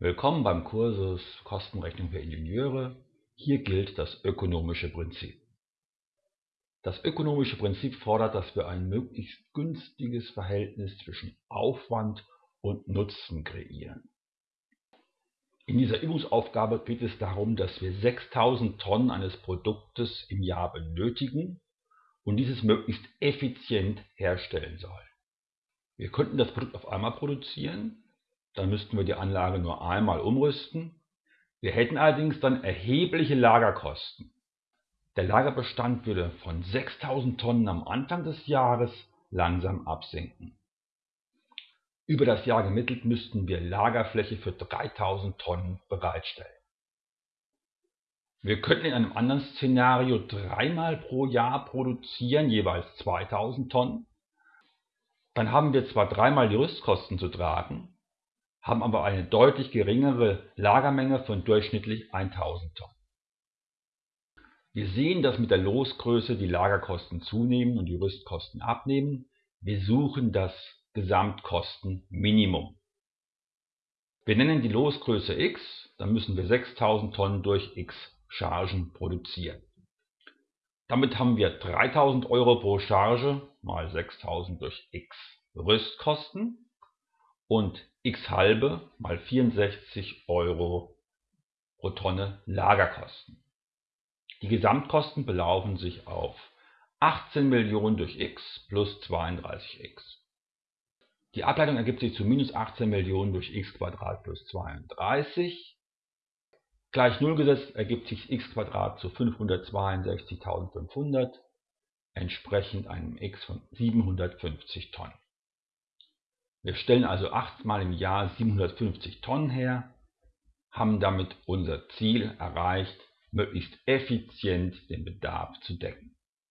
Willkommen beim Kursus Kostenrechnung für Ingenieure. Hier gilt das ökonomische Prinzip. Das ökonomische Prinzip fordert, dass wir ein möglichst günstiges Verhältnis zwischen Aufwand und Nutzen kreieren. In dieser Übungsaufgabe geht es darum, dass wir 6000 Tonnen eines Produktes im Jahr benötigen und dieses möglichst effizient herstellen sollen. Wir könnten das Produkt auf einmal produzieren dann müssten wir die Anlage nur einmal umrüsten. Wir hätten allerdings dann erhebliche Lagerkosten. Der Lagerbestand würde von 6000 Tonnen am Anfang des Jahres langsam absinken. Über das Jahr gemittelt müssten wir Lagerfläche für 3000 Tonnen bereitstellen. Wir könnten in einem anderen Szenario dreimal pro Jahr produzieren, jeweils 2000 Tonnen. Dann haben wir zwar dreimal die Rüstkosten zu tragen, haben aber eine deutlich geringere Lagermenge von durchschnittlich 1000 Tonnen. Wir sehen, dass mit der Losgröße die Lagerkosten zunehmen und die Rüstkosten abnehmen. Wir suchen das Gesamtkostenminimum. Wir nennen die Losgröße x, dann müssen wir 6000 Tonnen durch x Chargen produzieren. Damit haben wir 3000 Euro pro Charge mal 6000 durch x Rüstkosten und x halbe mal 64 Euro pro Tonne Lagerkosten. Die Gesamtkosten belaufen sich auf 18 Millionen durch x plus 32x. Die Ableitung ergibt sich zu minus 18 Millionen durch x plus 32. Gleich 0 gesetzt ergibt sich x zu 562.500, entsprechend einem x von 750 Tonnen. Wir stellen also achtmal im Jahr 750 Tonnen her, haben damit unser Ziel erreicht, möglichst effizient den Bedarf zu decken